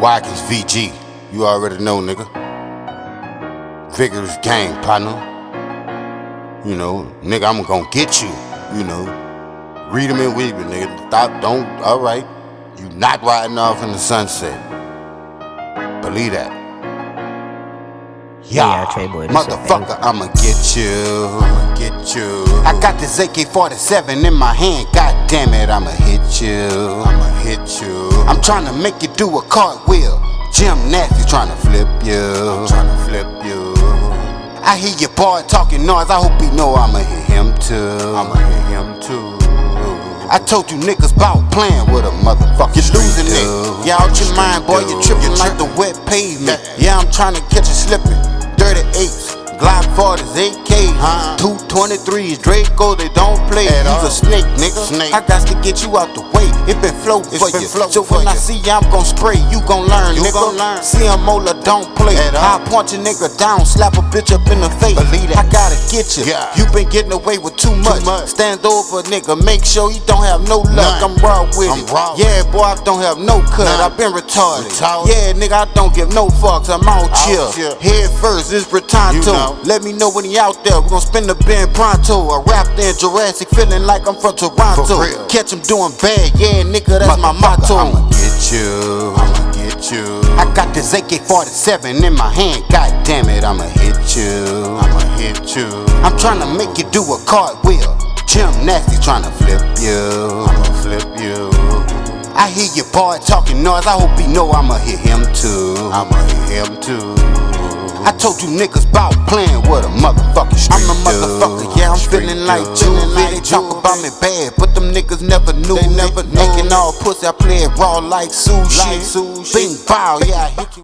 Watkins VG, you already know, nigga. Vigorous gang, partner. You know, nigga, I'm gonna get you, you know. Read them and weave it, nigga. Stop, don't, alright. You not riding off in the sunset. Believe that. Yeah, Trey Boy, motherfucker, I'ma get you. I'ma get you. I got this AK-47 in my hand. God damn it, I'ma hit you. I'ma hit you. I'm trying to make you do a cartwheel. Jim Nasty trying to flip you. I'm trying to flip you. I hear your boy talking noise. I hope he know I'ma hit him too. I'ma hit him too. I told you niggas bout playing with a motherfucker. You're losing it. Yeah, out your mind, boy. You're tripping like the wet pavement. Yeah, I'm trying to catch you slipping. 38s, Glock 40s, AK, huh? 223s, Draco, they don't play. At He's all. a snake, nigga. Snake. I got to get you out the way. It been floating for been you. so when I see you, I'm gon' spray. You gon' learn, you nigga. Gon learn. See him Mola don't play. At I punch a nigga down, slap a bitch up in the face. Believe that. I gotta get you. Yeah. You been getting away with too much. too much. Stand over, nigga. Make sure you don't have no luck. None. I'm raw with I'm it. Raw. Yeah, boy, I don't have no cut. None. I been retarded. retarded. Yeah, nigga, I don't give no fucks. I'm out, out here. here. Head first, it's Britanto. You know. Let me know when he out there. We gon' spin the Ben pronto. I rapped in Jurassic, feeling like I'm from Toronto. Catch him doing bad, yeah, nigga, that's my motto. I'ma get you, I'ma get you. I got this AK-47 in my hand, god damn it, I'ma hit you, I'ma hit you. I'm trying to make you do a cartwheel. Jim Nasty trying to flip you, I'ma flip you. I hear your boy talking noise, I hope he know I'ma hit him too, I'ma hit him too. I told you niggas bout playing with a motherfucking street I'm a motherfucker, yeah, I'm feeling like juvie. They talk about me bad, but them niggas never knew they Never Acting all pussy, I play it raw like sushi. Like sushi. Bing bow, yeah, I hit you.